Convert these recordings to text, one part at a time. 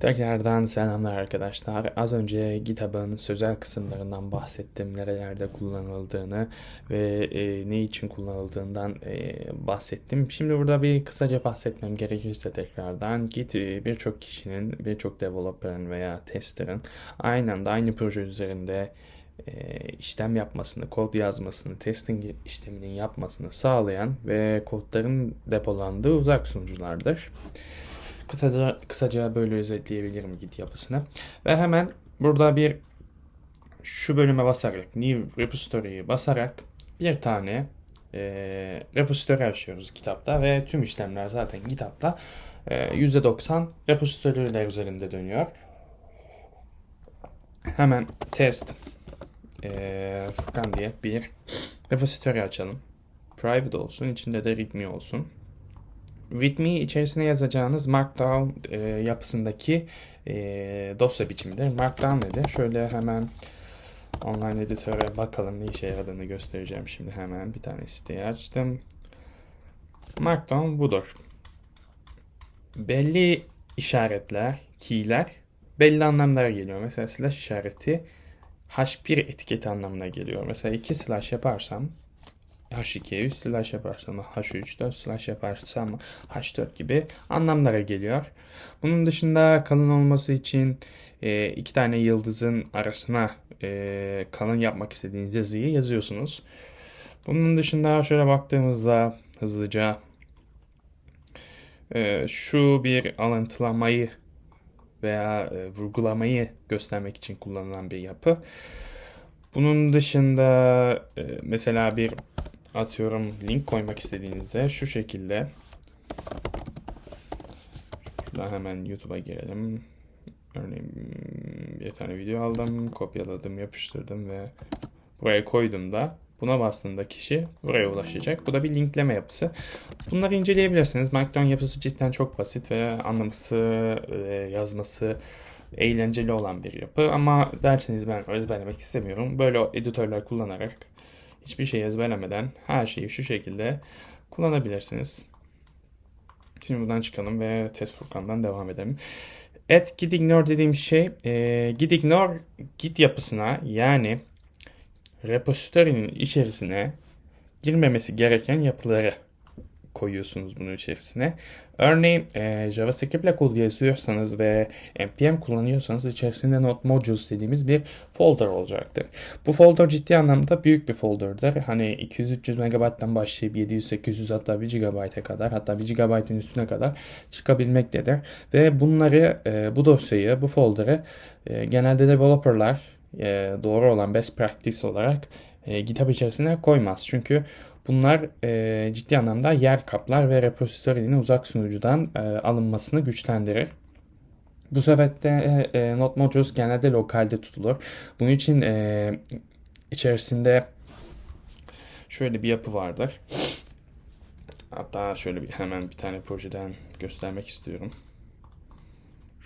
Tekrardan selamlar arkadaşlar. Az önce GitHub'ın sözel kısımlarından bahsettim. Nerelerde kullanıldığını ve e, ne için kullanıldığından e, bahsettim. Şimdi burada bir kısaca bahsetmem gerekirse tekrardan Git e, birçok kişinin, birçok developer'ın veya tester'ın aynı anda aynı proje üzerinde e, işlem yapmasını, kod yazmasını, testing işleminin yapmasını sağlayan ve kodların depolandığı uzak sunuculardır. Kısaca, kısaca böyle özetleyebilirim Git yapısını. Ve hemen burada bir şu bölüme basarak, New Repository'yi basarak bir tane e, repository açıyoruz kitapta ve tüm işlemler zaten kitapta e, %90 repository'ler üzerinde dönüyor. Hemen test e, Furkan diye bir repository açalım. Private olsun, içinde de readme olsun. README içerisine yazacağınız Markdown e, yapısındaki e, dosya biçimidir. Markdown nedir? Şöyle hemen online editöre bakalım ne işe yaradığını göstereceğim şimdi hemen. Bir tane siteyi açtım. Markdown budur. Belli işaretler, keyler belli anlamlara geliyor. Mesela slash işareti h1 etiketi anlamına geliyor. Mesela 2 slash yaparsam H2'ye 3 slash yaparsam H3, 4 slash yaparsam H4 gibi anlamlara geliyor. Bunun dışında kalın olması için e, iki tane yıldızın arasına e, kalın yapmak istediğiniz yazıyı yazıyorsunuz. Bunun dışında şöyle baktığımızda hızlıca e, şu bir alıntılamayı veya e, vurgulamayı göstermek için kullanılan bir yapı. Bunun dışında e, mesela bir atıyorum link koymak istediğinizde şu şekilde şuradan hemen YouTube'a girelim. Örneğin bir tane video aldım, kopyaladım, yapıştırdım ve buraya koydum da buna bastığında kişi buraya ulaşacak. Bu da bir linkleme yapısı. Bunları inceleyebilirsiniz. Markdown yapısı cidden çok basit ve anlaması, yazması eğlenceli olan bir yapı. Ama derseniz ben ezberlemek istemiyorum. Böyle editörler kullanarak hiçbir şey ezberlemeden her şeyi şu şekilde kullanabilirsiniz. Şimdi buradan çıkalım ve test Furkan'dan devam edelim. At git dediğim şey e, git git yapısına yani repository'nin içerisine girmemesi gereken yapıları koyuyorsunuz bunun içerisine. Örneğin e, JavaScript ile kod yazıyorsanız ve npm kullanıyorsanız içerisinde not modules dediğimiz bir folder olacaktır. Bu folder ciddi anlamda büyük bir folderdır. Hani 200-300 MB'den başlayıp 700-800 hatta 1 GB'a kadar hatta 1 GB'ın üstüne kadar çıkabilmektedir. Ve bunları e, bu dosyayı, bu folder'ı e, genelde developerlar e, doğru olan best practice olarak e, GitHub içerisine koymaz. Çünkü Bunlar e, ciddi anlamda yer kaplar ve repository'nin uzak sunucudan e, alınmasını güçlendirir. Bu sebeple e, e, Node Modules genelde lokalde tutulur. Bunun için e, içerisinde şöyle bir yapı vardır. Hatta şöyle bir hemen bir tane projeden göstermek istiyorum.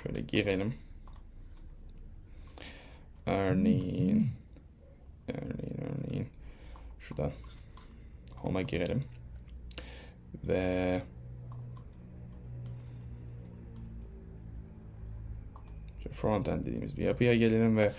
Şöyle girelim. Örneğin örneğin örneğin şuradan Home'a girelim. Ve frontend dediğimiz bir yapıya gelelim ve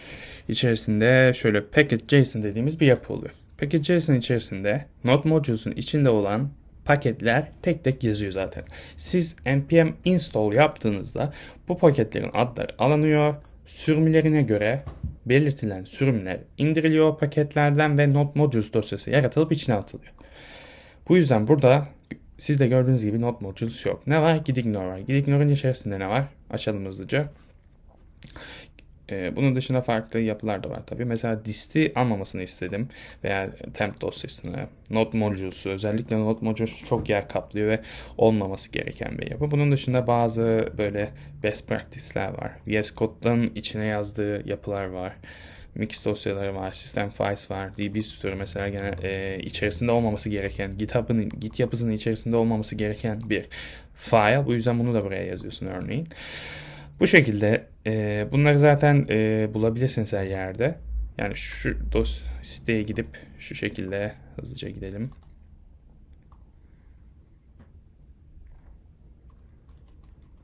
içerisinde şöyle package.json dediğimiz bir yapı oluyor. Package.json içerisinde node modules'un içinde olan paketler tek tek yazıyor zaten. Siz npm install yaptığınızda bu paketlerin adları alınıyor. Sürümlerine göre belirtilen sürümler indiriliyor paketlerden ve node modules dosyası yaratılıp içine atılıyor. Bu yüzden burada siz de gördüğünüz gibi not modules yok. Ne var? Gidignore var. Gidignore'un içerisinde ne var? Açalım hızlıca. Ee, bunun dışında farklı yapılar da var tabii. Mesela dist'i almamasını istedim. Veya temp dosyasını, not modules'u. Özellikle not modules çok yer kaplıyor ve olmaması gereken bir yapı. Bunun dışında bazı böyle best practice'ler var. VS Code'dan içine yazdığı yapılar var mix dosyaları var, sistem files var, DB story mesela gene e, içerisinde olmaması gereken, GitHub'ın Git yapısının içerisinde olmaması gereken bir file. Bu yüzden bunu da buraya yazıyorsun örneğin. Bu şekilde e, bunları zaten e, bulabilirsiniz her yerde. Yani şu dos siteye gidip şu şekilde hızlıca gidelim.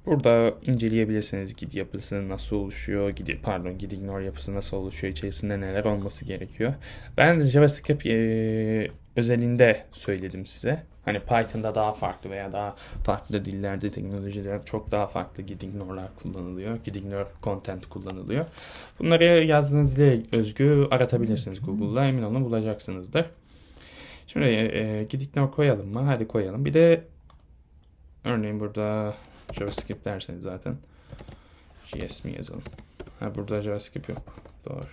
Burada inceleyebilirsiniz gid yapısı nasıl oluşuyor, gid pardon gid ignore yapısı nasıl oluşuyor, içerisinde neler olması gerekiyor. Ben JavaScript e, özelinde söyledim size. Hani Python'da daha farklı veya daha farklı dillerde, teknolojiler çok daha farklı gid ignore'lar kullanılıyor. Gid ignore content kullanılıyor. Bunları yazdığınız dile özgü aratabilirsiniz Google'da. Emin olun bulacaksınızdır. Şimdi e, gid ignore koyalım mı? Hadi koyalım. Bir de örneğin burada JavaScript derseniz zaten JS mi yazalım? Ha burada JavaScript yok. Doğru.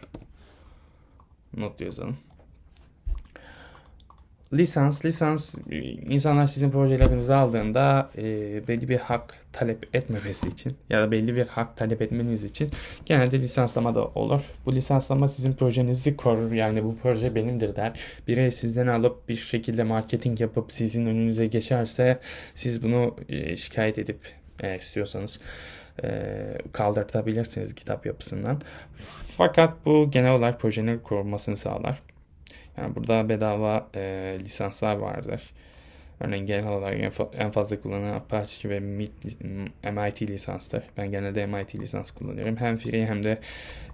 Not yazalım. Lisans, lisans insanlar sizin projelerinizi aldığında e, belli bir hak talep etmemesi için ya da belli bir hak talep etmeniz için genelde lisanslama da olur. Bu lisanslama sizin projenizi korur. Yani bu proje benimdir der. Biri sizden alıp bir şekilde marketing yapıp sizin önünüze geçerse siz bunu e, şikayet edip eğer istiyorsanız e, kaldırtabilirsiniz kitap yapısından. Fakat bu genel olarak projenin korunmasını sağlar. Yani burada bedava e, lisanslar vardır. Örneğin genel olarak en, en fazla kullanılan Apache ve MIT lisanstır. Ben genelde MIT lisans kullanıyorum. Hem free hem de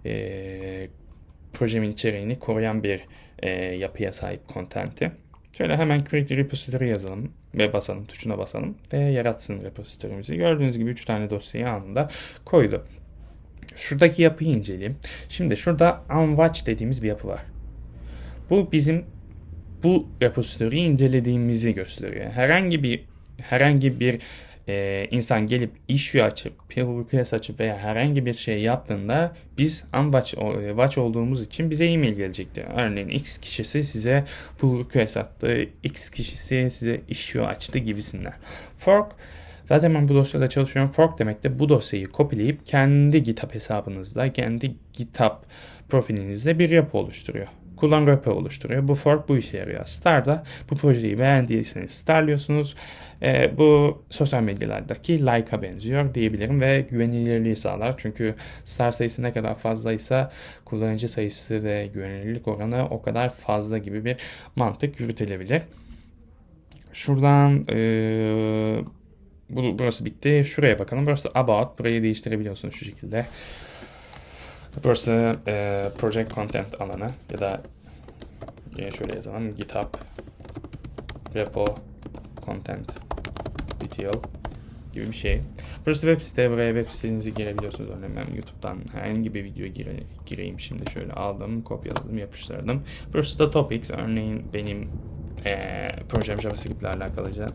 e, projemin içeriğini koruyan bir e, yapıya sahip content'i. Şöyle hemen create repository yazalım ve basalım tuşuna basalım ve yaratsın repository'mizi. Gördüğünüz gibi 3 tane dosyayı anında koydu. Şuradaki yapıyı inceleyelim. Şimdi şurada unwatch dediğimiz bir yapı var. Bu bizim bu repository'yi incelediğimizi gösteriyor. Herhangi bir herhangi bir e, insan gelip issue açıp, pull request açıp veya herhangi bir şey yaptığında biz unwatch watch olduğumuz için bize e-mail gelecektir. Örneğin X kişisi size pull request attı, X kişisi size issue açtı gibisinden. Fork Zaten ben bu dosyada çalışıyorum. Fork demek de bu dosyayı kopyalayıp kendi GitHub hesabınızda, kendi GitHub profilinizde bir yapı oluşturuyor kullan repo oluşturuyor. Bu fork bu işe yarıyor. Star'da bu projeyi beğendiyseniz starlıyorsunuz. E, bu sosyal medyalardaki like'a benziyor diyebilirim ve güvenilirliği sağlar. Çünkü star sayısı ne kadar fazlaysa kullanıcı sayısı ve güvenilirlik oranı o kadar fazla gibi bir mantık yürütülebilir. Şuradan e, bu, burası bitti. Şuraya bakalım. Burası about. Burayı değiştirebiliyorsunuz şu şekilde. Burası e, project content alanı ya da yine şöyle yazalım GitHub repo content detail gibi bir şey. Burası web site. Buraya web sitenizi girebiliyorsunuz. Örneğin ben YouTube'dan herhangi bir video gire, gireyim şimdi. Şöyle aldım, kopyaladım, yapıştırdım. Burası da topics. Örneğin benim e, projem JavaScript ile alakalıca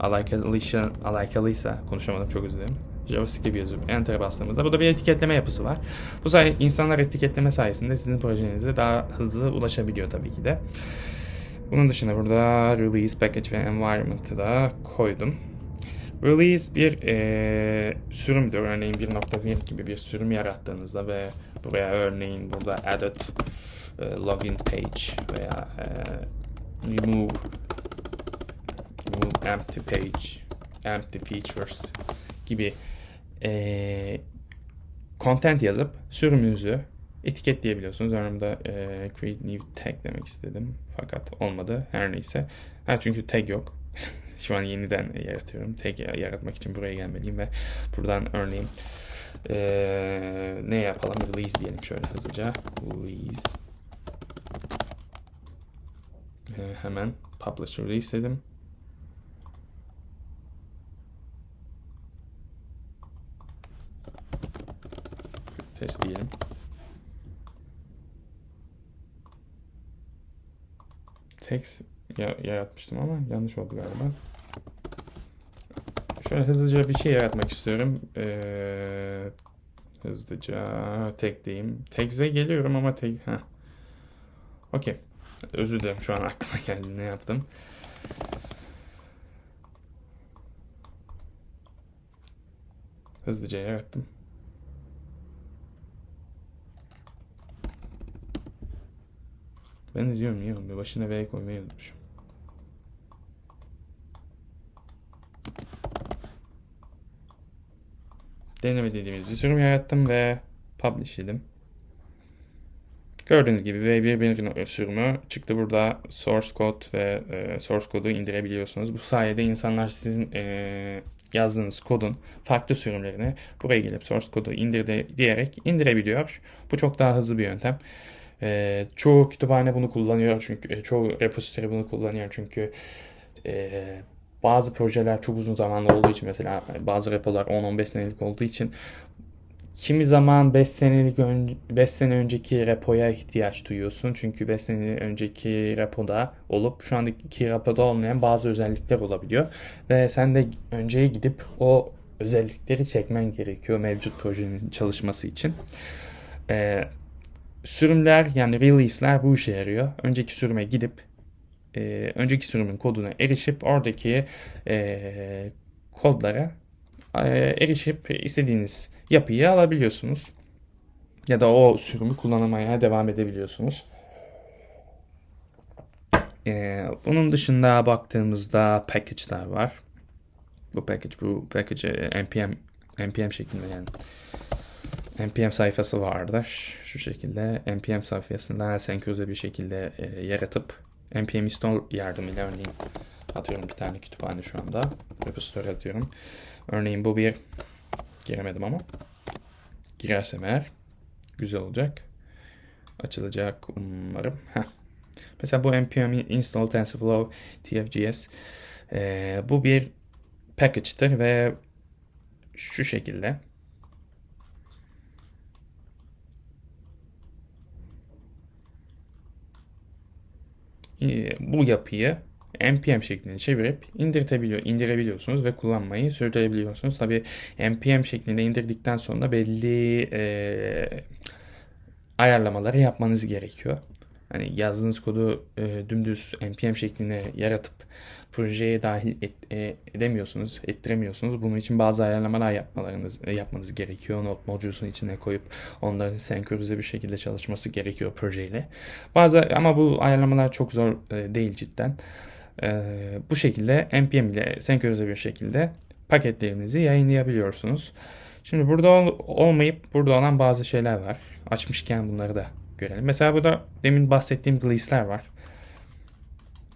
alakalıysa, alakalıysa konuşamadım çok özür dilerim. JavaScript yazıp Enter'a bastığımızda burada bir etiketleme yapısı var. Bu sayede insanlar etiketleme sayesinde sizin projenize daha hızlı ulaşabiliyor tabii ki de. Bunun dışında burada release, package ve environment'ı da koydum. Release bir e, sürümdür. Örneğin 1.1 gibi bir sürüm yarattığınızda ve buraya örneğin burada added e, login page veya e, remove remove empty page empty features gibi e, content yazıp sürümünüzü etiketleyebiliyorsunuz. Örneğin e, create new tag demek istedim. Fakat olmadı. Her neyse. Ha, çünkü tag yok. Şu an yeniden yaratıyorum. Tag yaratmak için buraya gelmeliyim ve buradan örneğin e, ne yapalım? Release diyelim şöyle hızlıca. Release. E, hemen publish release dedim. Test diyelim. Text yaratmıştım ama yanlış oldu galiba. Şöyle hızlıca bir şey yaratmak istiyorum. Ee, hızlıca tek diyeyim. Text'e geliyorum ama tek... ha. Okey. Özür dilerim şu an aklıma geldi ne yaptım. Hızlıca yarattım. Ben de diyorum ya bir başına V koymayı unutmuşum. Deneme dediğimiz bir sürüm yarattım ve publish dedim. Gördüğünüz gibi V1 sürümü çıktı burada source code ve e, source kodu indirebiliyorsunuz. Bu sayede insanlar sizin e, yazdığınız kodun farklı sürümlerini buraya gelip source kodu indir diyerek indirebiliyor. Bu çok daha hızlı bir yöntem. E, çoğu kütüphane bunu kullanıyor çünkü e, çoğu repository bunu kullanıyor çünkü e, bazı projeler çok uzun zamanlı olduğu için mesela bazı repolar 10-15 senelik olduğu için kimi zaman 5 senelik 5 sene önceki repoya ihtiyaç duyuyorsun. Çünkü 5 sene önceki repoda olup şu andaki repoda olmayan bazı özellikler olabiliyor. Ve sen de önceye gidip o özellikleri çekmen gerekiyor mevcut projenin çalışması için. Ee, sürümler yani release'ler bu işe yarıyor. Önceki sürüme gidip e, önceki sürümün koduna erişip oradaki e, kodlara e, erişip istediğiniz yapıyı alabiliyorsunuz. Ya da o sürümü kullanmaya devam edebiliyorsunuz. Ee, bunun dışında baktığımızda package'lar var. Bu package, bu package npm npm şeklinde yani npm sayfası vardır. Şu şekilde npm sayfasından senkronize bir şekilde e, yaratıp npm install yardımıyla örneğin atıyorum bir tane kütüphane şu anda repository atıyorum. Örneğin bu bir giremedim ama girersem eğer güzel olacak. Açılacak umarım. Heh. Mesela bu npm install tensorflow tfgs ee, bu bir package'tır ve şu şekilde bu yapıyı npm şeklinde çevirip indirtebiliyor, indirebiliyorsunuz ve kullanmayı sürdürebiliyorsunuz. Tabi npm şeklinde indirdikten sonra belli e, ayarlamaları yapmanız gerekiyor. Hani yazdığınız kodu e, dümdüz npm şeklinde yaratıp projeye dahil et, e, edemiyorsunuz, ettiremiyorsunuz. Bunun için bazı ayarlamalar yapmalarınız e, yapmanız gerekiyor. Node module'sun içine koyup onların senkronize bir şekilde çalışması gerekiyor projeyle. Bazı ama bu ayarlamalar çok zor e, değil cidden. E, bu şekilde npm ile senkronize bir şekilde paketlerinizi yayınlayabiliyorsunuz. Şimdi burada ol, olmayıp burada olan bazı şeyler var. Açmışken bunları da görelim. Mesela burada demin bahsettiğim release'ler var.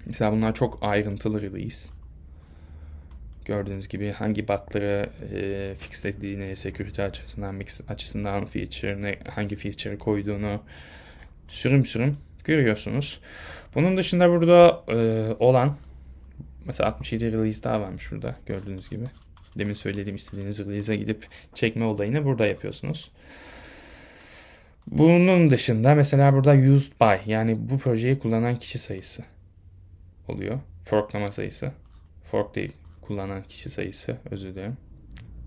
Mesela bunlar çok ayrıntılı release. Gördüğünüz gibi hangi bug'ları e, fixlediğini, security açısından, mix açısından feature, ne, hangi feature koyduğunu sürüm sürüm görüyorsunuz. Bunun dışında burada e, olan mesela 67 release daha varmış burada gördüğünüz gibi. Demin söylediğim istediğiniz release'e gidip çekme olayını burada yapıyorsunuz. Bunun dışında mesela burada used by yani bu projeyi kullanan kişi sayısı oluyor. Forklama sayısı. Fork değil. Kullanan kişi sayısı. Özür dilerim.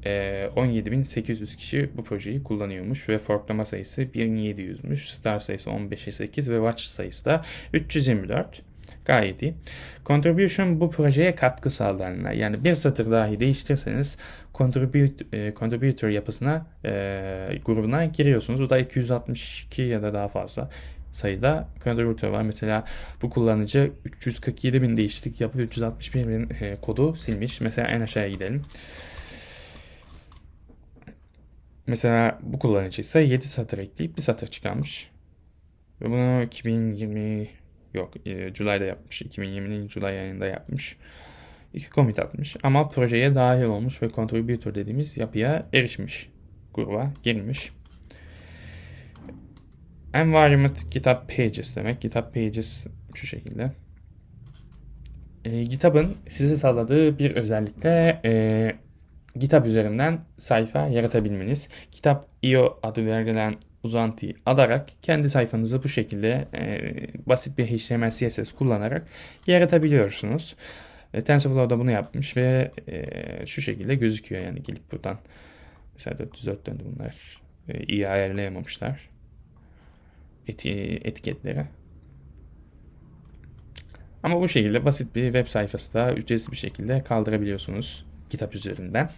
E, ee, 17.800 kişi bu projeyi kullanıyormuş ve forklama sayısı 1700'müş. Star sayısı 15'e 8 ve watch sayısı da 324. Gayet iyi. Contribution bu projeye katkı sağlayanlar. Yani bir satır dahi değiştirseniz contribute, e, contributor yapısına e, grubuna giriyorsunuz. Bu da 262 ya da daha fazla sayıda contributor var. Mesela bu kullanıcı 347 bin değişiklik yapıp 361 bin e, kodu silmiş. Mesela en aşağıya gidelim. Mesela bu kullanıcı ise 7 satır ekleyip bir satır çıkarmış. Ve bunu 2020 yok e, yapmış. 2020'nin Julay ayında yapmış. İki commit atmış ama projeye dahil olmuş ve contributor dediğimiz yapıya erişmiş. Gruba girmiş. Environment GitHub Pages demek. GitHub Pages şu şekilde. E, GitHub'ın size sağladığı bir özellikle e, GitHub üzerinden sayfa yaratabilmeniz. GitHub.io adı verilen uzantıyı adarak kendi sayfanızı bu şekilde e, basit bir HTML CSS kullanarak yaratabiliyorsunuz. E, TensorFlow da bunu yapmış ve e, şu şekilde gözüküyor yani gelip buradan mesela 404 döndü bunlar e, iyi ayarlayamamışlar etiketleri. Ama bu şekilde basit bir web sayfası da ücretsiz bir şekilde kaldırabiliyorsunuz kitap üzerinden.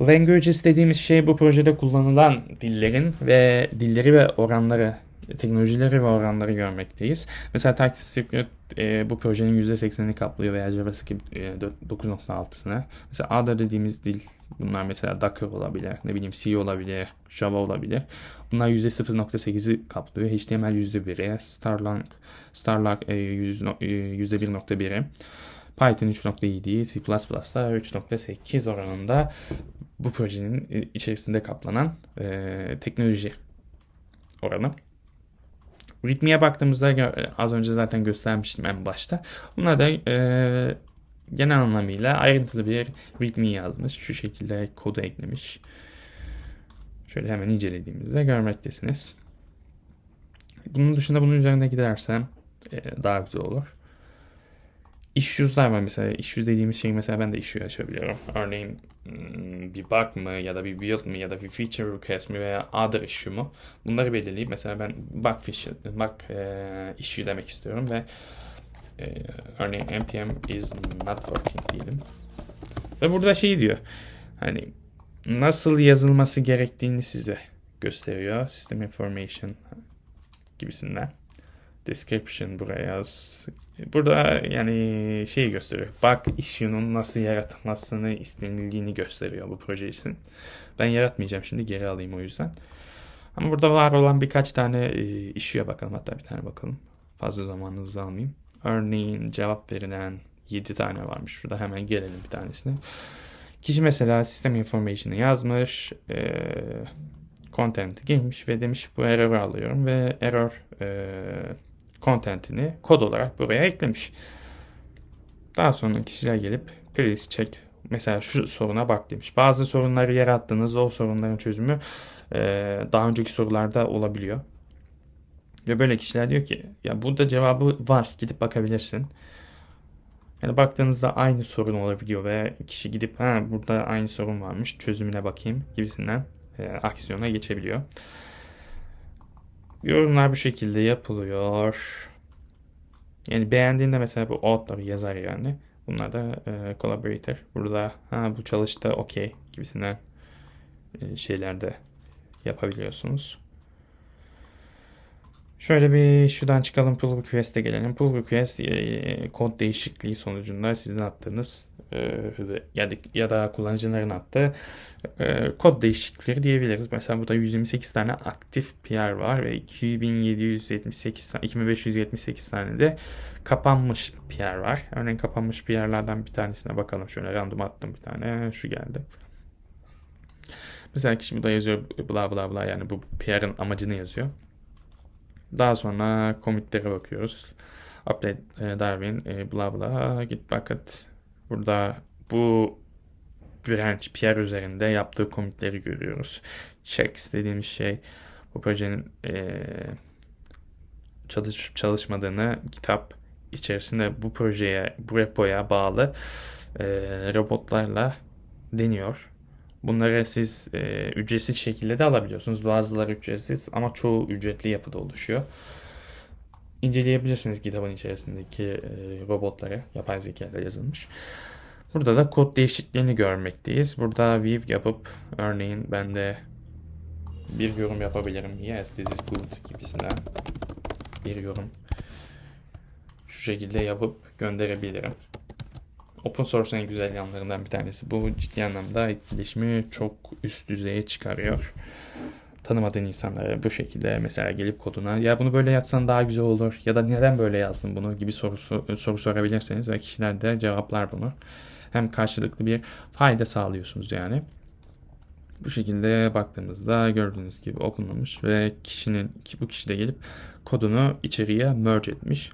Languages dediğimiz şey bu projede kullanılan dillerin ve dilleri ve oranları teknolojileri ve oranları görmekteyiz. Mesela TypeScript e, bu projenin %80'ini kaplıyor veya JavaScript e, 9.6'sını. Mesela Ada dediğimiz dil bunlar mesela Docker olabilir, ne bileyim C olabilir, Java olabilir. Bunlar %0.8'i kaplıyor. HTML %1'i, Starlang, Starlang e, %1.1'i. E, Python 3.7, C++ da 3.8 oranında bu projenin içerisinde kaplanan e, teknoloji oranı. Ritmiye baktığımızda az önce zaten göstermiştim en başta. Bunlar da e, genel anlamıyla ayrıntılı bir ritmi yazmış. Şu şekilde kodu eklemiş. Şöyle hemen incelediğimizde görmektesiniz. Bunun dışında bunun üzerine gidersem e, daha güzel olur issues'lar var mesela. Issues dediğimiz şey mesela ben de issue açabiliyorum. Örneğin hmm, bir bug mı ya da bir build mi ya da bir feature request mi veya other issue mu bunları belirleyip mesela ben bug, feature, bug e, issue demek istiyorum ve e, örneğin npm is not working diyelim. Ve burada şey diyor hani nasıl yazılması gerektiğini size gösteriyor. System information gibisinden description buraya yaz. Burada yani şey gösteriyor. Bug issue'nun nasıl yaratılmasını istenildiğini gösteriyor bu proje için. Ben yaratmayacağım şimdi geri alayım o yüzden. Ama burada var olan birkaç tane e, issue'ya bakalım. Hatta bir tane bakalım. Fazla zamanınızı almayayım. Örneğin cevap verilen 7 tane varmış. Şurada hemen gelelim bir tanesine. Kişi mesela sistem information'ı yazmış. E, content girmiş ve demiş bu error alıyorum ve error e, contentini kod olarak buraya eklemiş. Daha sonra kişiler gelip please check mesela şu soruna bak demiş. Bazı sorunları yarattığınız o sorunların çözümü e, daha önceki sorularda olabiliyor. Ve böyle kişiler diyor ki ya burada cevabı var gidip bakabilirsin. Yani baktığınızda aynı sorun olabiliyor ve kişi gidip ha burada aynı sorun varmış çözümüne bakayım gibisinden e, aksiyona geçebiliyor. Yorumlar bu şekilde yapılıyor. Yani beğendiğinde mesela bu author yazar yani. Bunlar da e, collaborator. Burada ha bu çalıştı okey gibisinden e, şeyler yapabiliyorsunuz. Şöyle bir şuradan çıkalım pull request'e gelelim. Pull request e, kod değişikliği sonucunda sizin attığınız e, ya, da, ya da kullanıcıların attığı e, kod değişiklikleri diyebiliriz. Mesela burada 128 tane aktif PR var ve 2778 2578 tane de kapanmış PR var. Örneğin kapanmış PR'lardan bir tanesine bakalım. Şöyle random attım bir tane. Şu geldi. Mesela kişi burada yazıyor bla bla bla yani bu PR'ın amacını yazıyor. Daha sonra commit'lere bakıyoruz. Update e, Darwin e, bla bla git bucket. Burada bu branch PR üzerinde yaptığı commit'leri görüyoruz. Checks dediğimiz şey bu projenin e, çalışıp çalışmadığını kitap içerisinde bu projeye, bu repoya bağlı e, robotlarla deniyor. Bunları siz e, ücretsiz şekilde de alabiliyorsunuz. Bazıları ücretsiz ama çoğu ücretli yapıda oluşuyor. İnceleyebilirsiniz kitabın içerisindeki e, robotları. Yapay zeka yazılmış. Burada da kod değişikliğini görmekteyiz. Burada view yapıp örneğin ben de bir yorum yapabilirim. Yes this is good gibisinden bir yorum şu şekilde yapıp gönderebilirim. Open source en güzel yanlarından bir tanesi. Bu ciddi anlamda etkileşimi çok üst düzeye çıkarıyor. Tanımadığın insanlara bu şekilde mesela gelip koduna ya bunu böyle yazsan daha güzel olur ya da neden böyle yazdın bunu gibi soru, soru sorabilirseniz ve kişiler de cevaplar bunu. Hem karşılıklı bir fayda sağlıyorsunuz yani. Bu şekilde baktığımızda gördüğünüz gibi okunmamış ve kişinin bu kişi de gelip kodunu içeriye merge etmiş.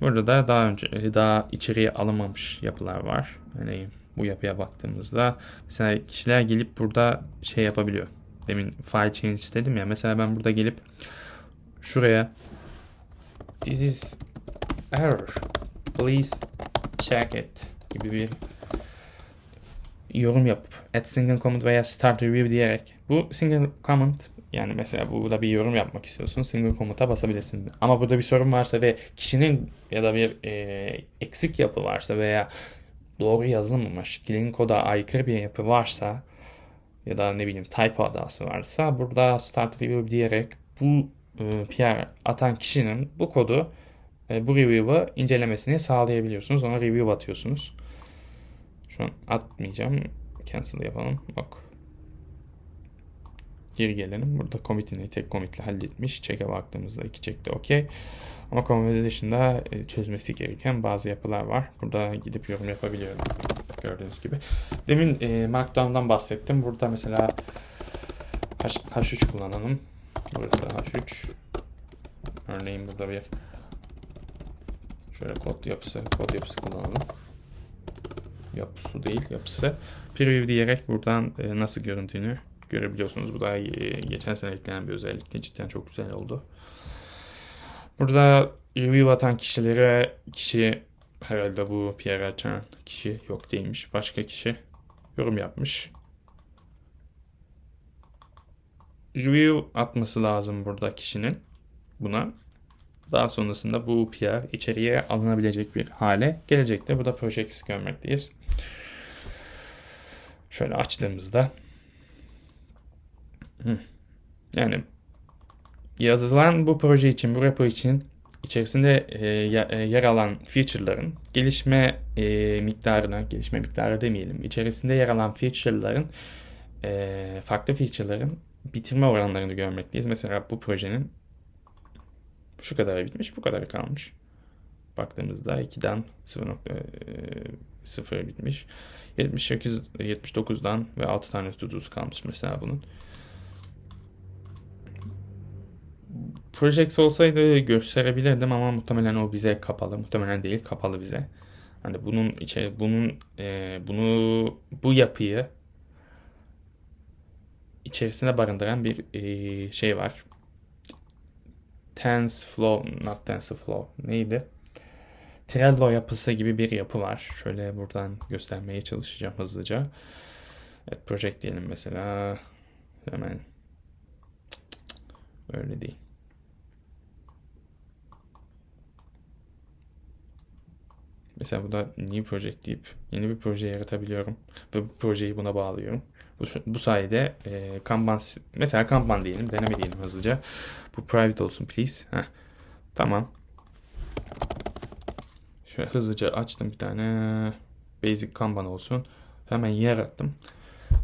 Burada da daha önce daha içeriye alınmamış yapılar var. Yani bu yapıya baktığımızda mesela kişiler gelip burada şey yapabiliyor. Demin file change dedim ya. Mesela ben burada gelip şuraya this is error please check it gibi bir yorum yapıp add single comment veya start review diyerek bu single comment yani mesela burada bir yorum yapmak istiyorsun. Single komuta basabilirsin. Ama burada bir sorun varsa ve kişinin ya da bir e, eksik yapı varsa veya doğru yazılmamış, clean koda aykırı bir yapı varsa ya da ne bileyim typo hatası varsa burada start review diyerek bu e, PR atan kişinin bu kodu e, bu review'ı incelemesini sağlayabiliyorsunuz. Ona review atıyorsunuz. Şu an atmayacağım. Cancel yapalım. Yok. Geri gelelim. Burada commit'ini tek commit'le halletmiş. Check'e baktığımızda iki check de okey. Ama conversation'da e, çözmesi gereken bazı yapılar var. Burada gidip yorum yapabiliyorum. Gördüğünüz gibi. Demin e, Markdown'dan bahsettim. Burada mesela H, H3 kullanalım. Burası H3. Örneğin burada bir şöyle kod yapısı, kod yapısı kullanalım. Yapısı değil, yapısı. Preview diyerek buradan e, nasıl görüntüğünü görebiliyorsunuz. Bu da e, geçen sene eklenen bir özellikti. Cidden çok güzel oldu. Burada review atan kişilere kişi herhalde bu Pierre açan kişi yok değilmiş. Başka kişi yorum yapmış. Review atması lazım burada kişinin buna. Daha sonrasında bu PR içeriye alınabilecek bir hale gelecektir. Burada projects görmekteyiz. Şöyle açtığımızda yani yazılan bu proje için, bu repo için içerisinde e, yer alan feature'ların gelişme e, miktarına, gelişme miktarı demeyelim, içerisinde yer alan feature'ların e, farklı feature'ların bitirme oranlarını görmekteyiz. Mesela bu projenin şu kadar bitmiş, bu kadar kalmış. Baktığımızda 2'den 0.0 bitmiş. 78, 79'dan ve 6 tane tutusu kalmış mesela bunun. Projects olsaydı gösterebilirdim ama muhtemelen o bize kapalı. Muhtemelen değil kapalı bize. Hani bunun içe bunun e, bunu bu yapıyı içerisinde barındıran bir e, şey var. TensorFlow, not TensorFlow neydi? Trello yapısı gibi bir yapı var. Şöyle buradan göstermeye çalışacağım hızlıca. Evet, project diyelim mesela. Hemen. Öyle değil. Mesela burada new project deyip yeni bir proje yaratabiliyorum. Ve bu projeyi buna bağlıyorum. Bu, bu sayede e, Kanban, mesela Kanban diyelim, deneme diyelim hızlıca. Bu private olsun please. Heh. Tamam. Şöyle hızlıca açtım bir tane basic Kanban olsun. Hemen yarattım.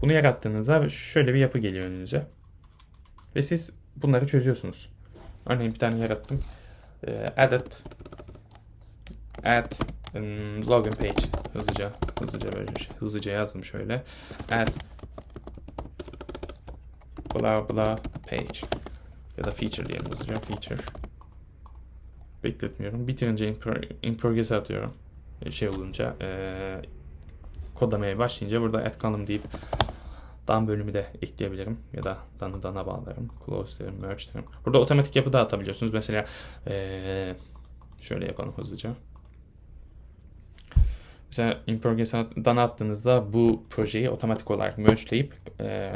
Bunu yarattığınızda şöyle bir yapı geliyor önünüze. Ve siz bunları çözüyorsunuz. Örneğin bir tane yarattım. E, edit add login page hızlıca hızlıca böyle şey, hızlıca yazdım şöyle. Add blah blah page ya da feature diyelim hızlıca feature bekletmiyorum. Bitirince in, pro in progress atıyorum. Şey olunca e, kodlamaya başlayınca burada add column deyip dan bölümü de ekleyebilirim ya da danı dana bağlarım. Close derim, merge derim. Burada otomatik yapı da atabiliyorsunuz. Mesela e, şöyle yapalım hızlıca. Mesela in progress'dan attığınızda bu projeyi otomatik olarak mergeleyip e,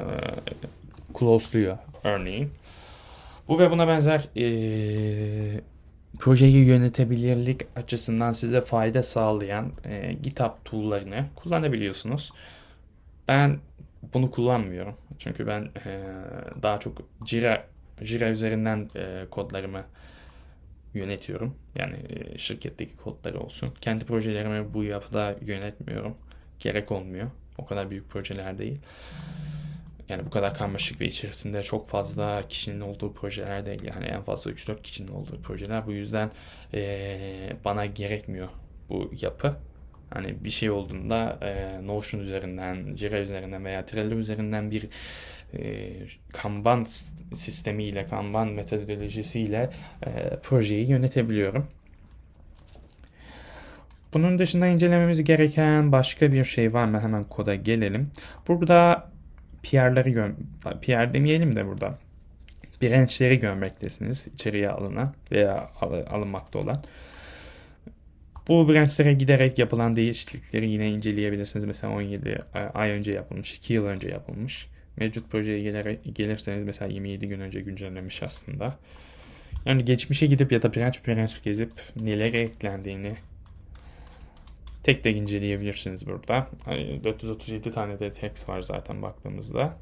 close'luyor örneğin. Bu ve buna benzer e, projeyi yönetebilirlik açısından size fayda sağlayan e, GitHub tool'larını kullanabiliyorsunuz. Ben bunu kullanmıyorum. Çünkü ben e, daha çok Jira Jira üzerinden e, kodlarımı yönetiyorum. Yani e, şirketteki kodları olsun. Kendi projelerimi bu yapıda yönetmiyorum. Gerek olmuyor. O kadar büyük projeler değil. Yani bu kadar karmaşık ve içerisinde çok fazla kişinin olduğu projeler değil. Yani en fazla 3-4 kişinin olduğu projeler. Bu yüzden e, bana gerekmiyor bu yapı. Hani bir şey olduğunda e, Notion üzerinden, Jira üzerinden veya Trello üzerinden bir e, Kanban sistemiyle, Kanban metodolojisiyle e, projeyi yönetebiliyorum. Bunun dışında incelememiz gereken başka bir şey var mı? Hemen koda gelelim. Burada PR'ları PR demeyelim de burada branchleri görmektesiniz. içeriye alınan veya al alınmakta olan. Bu branchlara giderek yapılan değişiklikleri yine inceleyebilirsiniz. Mesela 17 ay önce yapılmış, 2 yıl önce yapılmış. Mevcut projeye gelir, gelirseniz mesela 27 gün önce güncellemiş aslında. Yani geçmişe gidip ya da branch branch gezip neler eklendiğini tek tek inceleyebilirsiniz burada. 437 tane de text var zaten baktığımızda.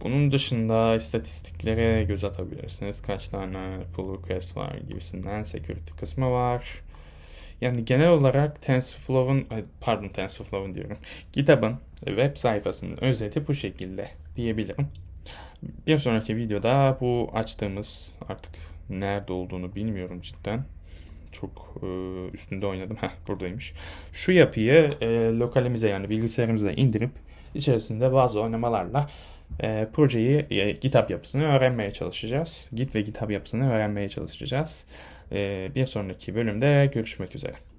Bunun dışında istatistiklere göz atabilirsiniz. Kaç tane pull request var gibisinden security kısmı var. Yani genel olarak TensorFlow'un, pardon TensorFlow'un diyorum. GitHub'ın web sayfasının özeti bu şekilde diyebilirim. Bir sonraki videoda bu açtığımız artık nerede olduğunu bilmiyorum cidden. Çok e, üstünde oynadım. Heh buradaymış. Şu yapıyı e, lokalimize yani bilgisayarımıza indirip içerisinde bazı oynamalarla e, projeyi e, GitHub yapısını öğrenmeye çalışacağız. Git ve GitHub yapısını öğrenmeye çalışacağız. E, bir sonraki bölümde görüşmek üzere.